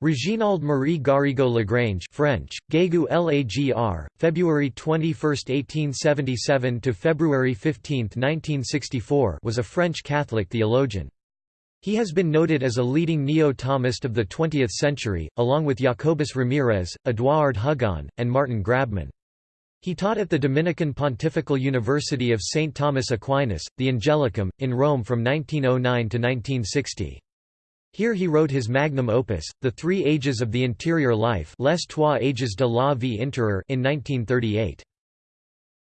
Reginald Marie Garrigou Lagrange French, Gegu Lagr, February 21, 1877 to February 15, 1964 was a French Catholic theologian. He has been noted as a leading neo-Thomist of the 20th century, along with Jacobus Ramirez, Édouard Hugon, and Martin Grabmann. He taught at the Dominican Pontifical University of St. Thomas Aquinas, the Angelicum, in Rome from 1909 to 1960. Here he wrote his magnum opus, The Three Ages of the Interior Life Les Trois Ages de la Vie Intérieure in 1938.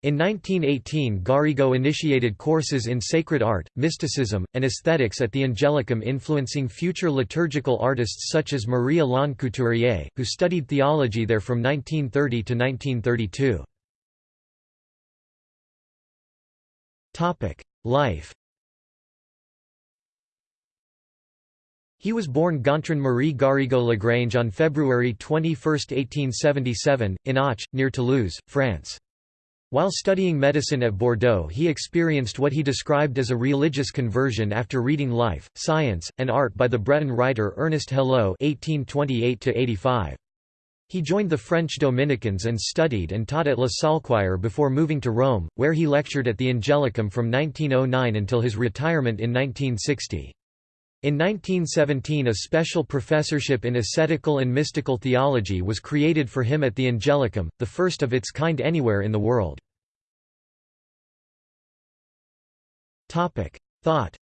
In 1918 Garrigou initiated courses in sacred art, mysticism, and aesthetics at the Angelicum influencing future liturgical artists such as Marie-Alain Couturier, who studied theology there from 1930 to 1932. Life He was born Gontran Marie Garrigou Lagrange on February 21, 1877, in Auch, near Toulouse, France. While studying medicine at Bordeaux he experienced what he described as a religious conversion after reading Life, Science, and Art by the Breton writer Ernest Hello (1828–85). He joined the French Dominicans and studied and taught at Le Saulchoir before moving to Rome, where he lectured at the Angelicum from 1909 until his retirement in 1960. In 1917 a special professorship in ascetical and mystical theology was created for him at the Angelicum, the first of its kind anywhere in the world. Thought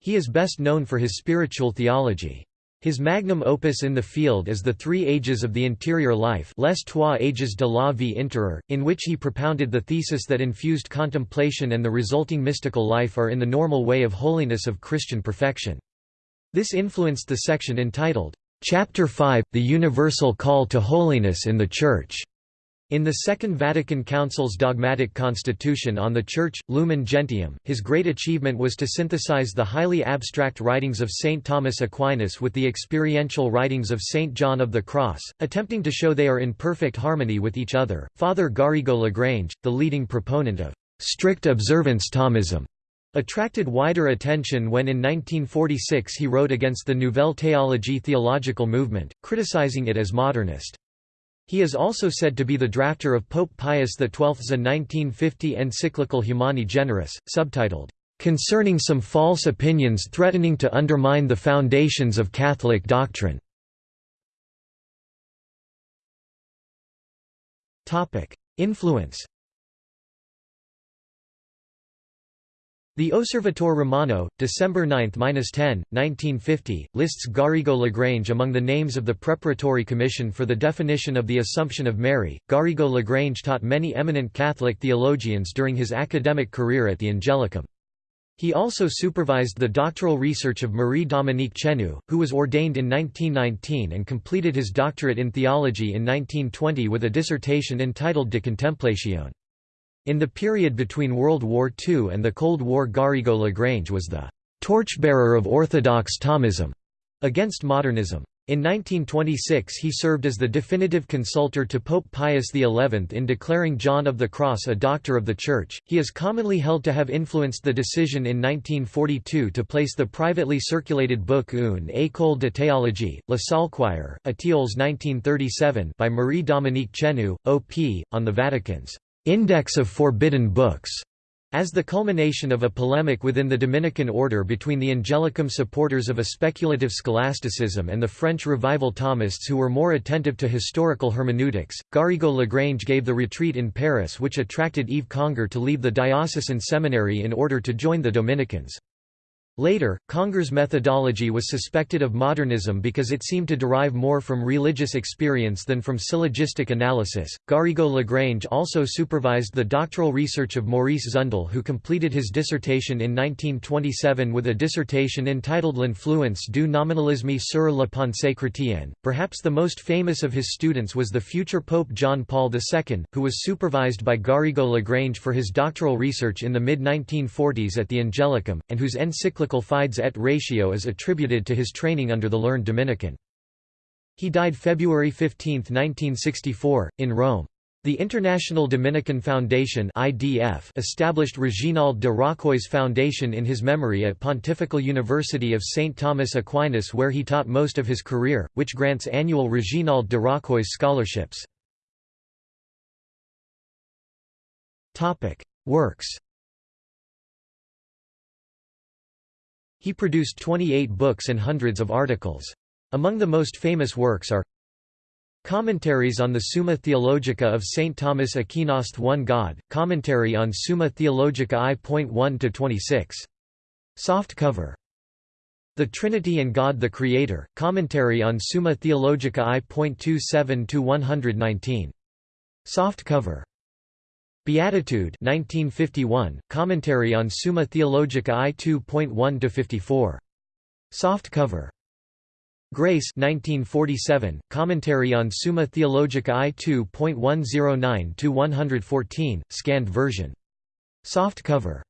He is best known for his spiritual theology. His magnum opus in the field is The Three Ages of the Interior Life Les Trois Ages de la Vie Intérieure, in which he propounded the thesis that infused contemplation and the resulting mystical life are in the normal way of holiness of Christian perfection. This influenced the section entitled, "'Chapter 5 – The Universal Call to Holiness in the Church' In the Second Vatican Council's dogmatic constitution on the Church, Lumen Gentium, his great achievement was to synthesize the highly abstract writings of St. Thomas Aquinas with the experiential writings of St. John of the Cross, attempting to show they are in perfect harmony with each other. Father Garrigou Lagrange, the leading proponent of strict observance Thomism, attracted wider attention when in 1946 he wrote against the Nouvelle Théologie theological movement, criticizing it as modernist. He is also said to be the drafter of Pope Pius XII's 1950 encyclical Humani Generis, subtitled, "...concerning some false opinions threatening to undermine the foundations of Catholic doctrine." Influence The Osservatore Romano, December 9–10, 1950, lists Garrigou Lagrange among the names of the Preparatory Commission for the Definition of the Assumption of Mary. Garrigou Lagrange taught many eminent Catholic theologians during his academic career at the Angelicum. He also supervised the doctoral research of Marie-Dominique Chenu, who was ordained in 1919 and completed his doctorate in theology in 1920 with a dissertation entitled De Contemplatione. In the period between World War II and the Cold War Garrigou Lagrange was the «torchbearer of orthodox Thomism» against modernism. In 1926 he served as the definitive consultor to Pope Pius XI in declaring John of the Cross a Doctor of the Church. He is commonly held to have influenced the decision in 1942 to place the privately circulated book Une école de théologie, Le Saulchoir, Étiolles 1937 by Marie-Dominique Chenu, O.P., on the Vatican's Index of Forbidden Books, as the culmination of a polemic within the Dominican order between the Angelicum supporters of a speculative scholasticism and the French revival Thomists who were more attentive to historical hermeneutics, Garrigou Lagrange gave the retreat in Paris which attracted Yves Congar to leave the diocesan seminary in order to join the Dominicans. Later, Congar's methodology was suspected of modernism because it seemed to derive more from religious experience than from syllogistic analysis. Garrigou Lagrange also supervised the doctoral research of Maurice Zundel, who completed his dissertation in 1927 with a dissertation entitled L'influence du nominalisme sur la pensée chrétienne. Perhaps the most famous of his students was the future Pope John Paul II, who was supervised by Garrigou Lagrange for his doctoral research in the mid 1940s at the Angelicum, and whose encyclical encyclical Fides et Ratio is attributed to his training under the learned Dominican. He died February 15, 1964, in Rome. The International Dominican Foundation (IDF) established Reginald de Roccoy's Foundation in his memory at Pontifical University of St. Thomas Aquinas where he taught most of his career, which grants annual Reginald de Roccoy scholarships. Works He produced 28 books and hundreds of articles. Among the most famous works are Commentaries on the Summa Theologica of St. Thomas Aquinas One God, Commentary on Summa Theologica I.1–26. Soft cover. The Trinity and God the Creator, Commentary on Summa Theologica I.27–119. Soft cover. Beatitude 1951, Commentary on Summa Theologica I 2.1–54. Soft cover. Grace 1947, Commentary on Summa Theologica I 2.109–114, scanned version. Soft cover.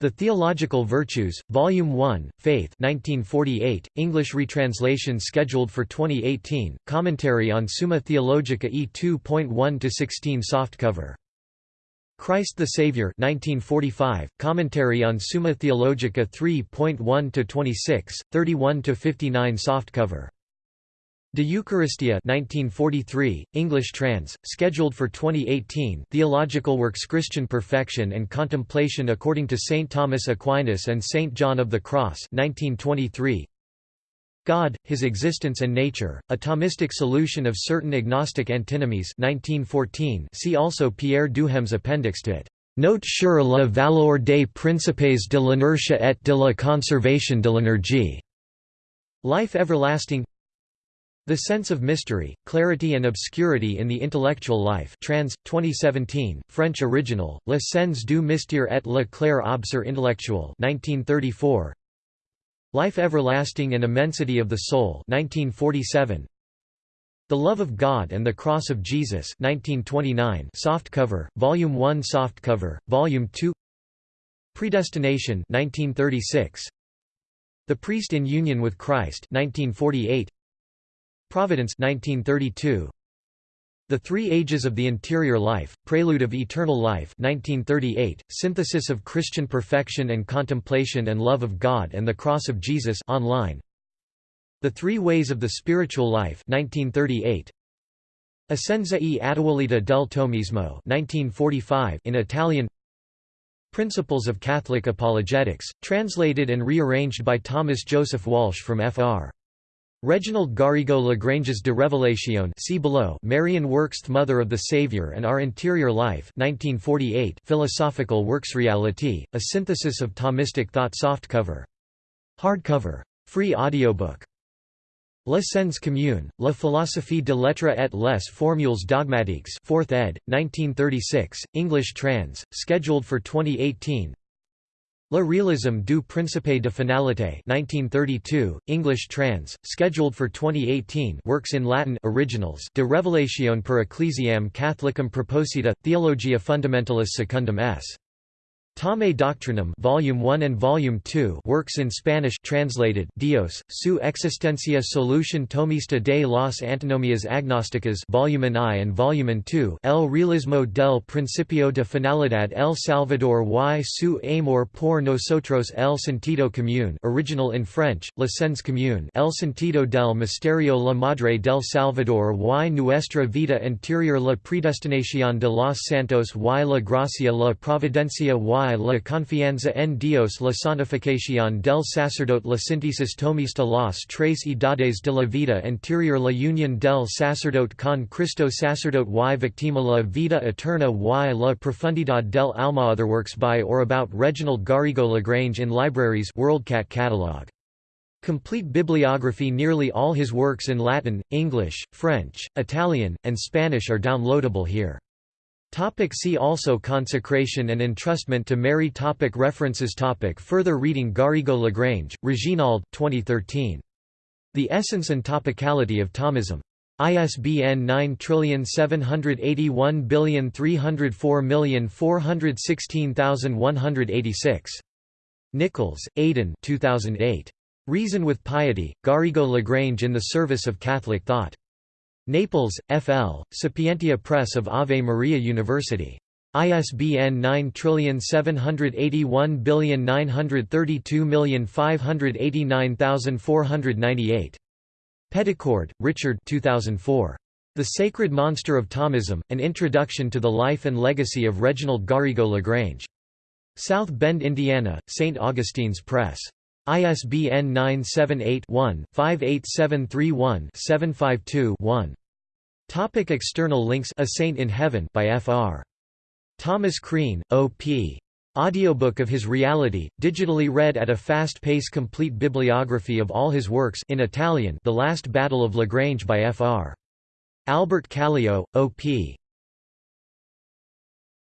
The Theological Virtues, Volume 1, Faith 1948, English retranslation scheduled for 2018, Commentary on Summa Theologica E 2.1–16 softcover. Christ the Savior 1945, Commentary on Summa Theologica 3.1–26, 31–59 softcover. De Eucharistia 1943, English trans, scheduled for 2018 Theological Works Christian Perfection and Contemplation according to St. Thomas Aquinas and St. John of the Cross 1923, God, His Existence and Nature, A Thomistic Solution of Certain Agnostic Antinomies 1914 see also Pierre Duhem's appendix to it. Note sur la valeur des principes de l'inertia et de la conservation de l'énergie. Life Everlasting The Sense of Mystery, Clarity and Obscurity in the Intellectual Life trans, 2017, French original, Le Sens du Mystère et le clair obscur intellectuel 1934, Life Everlasting and Immensity of the Soul 1947. The Love of God and the Cross of Jesus 1929 softcover, Volume 1 softcover, Volume 2 Predestination 1936. The Priest in Union with Christ 1948. Providence 1932. The Three Ages of the Interior Life, Prelude of Eternal Life 1938, Synthesis of Christian Perfection and Contemplation and Love of God and the Cross of Jesus online. The Three Ways of the Spiritual Life 1938. Essenza e Attualità del Thomismo 1945 in Italian Principles of Catholic Apologetics, translated and rearranged by Thomas Joseph Walsh from Fr. Reginald Garrigou Lagrange's De Revelatione see below Marian works Mother of the Saviour and Our Interior Life 1948 Philosophical Works Reality, a synthesis of Thomistic thought softcover. Hardcover. Free audiobook. Le Sens commune, La philosophie de l'être et les formules dogmatiques 4th ed., 1936, English trans, scheduled for 2018 Le réalisme du principe de finalité 1932, English trans, scheduled for 2018 works in Latin originals De Revelatione per Ecclesiam Catholicum Proposita, Theologia Fundamentalis Secundum s. Tome Doctrinum Volume 1 and Volume 2 works in Spanish translated Dios, su existencia solution tomista de las antinomias agnósticas Volume I and Volume 2 El realismo del principio de finalidad El Salvador y su amor por nosotros El sentido común original in French, La sens commun El sentido del misterio la madre del Salvador y nuestra vida interior La predestinación de los santos y la gracia la providencia y la confianza en Dios la santificación del sacerdote la síntesis tomista las tres edades de la vida interior la unión del sacerdote con Cristo sacerdote y victima la vida eterna y la profundidad del alma Other works by or about Reginald Garrigou Lagrange in libraries WorldCat catalog. Complete bibliography Nearly all his works in Latin, English, French, Italian, and Spanish are downloadable here. Topic see also Consecration and entrustment to Mary topic References topic Further reading Garrigou Lagrange, Reginald 2013. The Essence and Topicality of Thomism. ISBN 9781304416186. Nichols, Aidan 2008. Reason with Piety, Garrigou Lagrange in the Service of Catholic Thought. Naples, FL, Sapientia Press of Ave Maria University. ISBN 9781932589498. Peddicord, Richard 2004. The Sacred Monster of Thomism, An Introduction to the Life and Legacy of Reginald Garrigou-Lagrange. South Bend, Indiana, St. Augustine's Press. ISBN 978-1-58731-752-1. Topic external links A Saint in Heaven by Fr. Thomas Crean, O.P. Audiobook of his reality, digitally read at a fast pace Complete bibliography of all his works in Italian The Last Battle of Lagrange by Fr. Albert Kallio, O.P.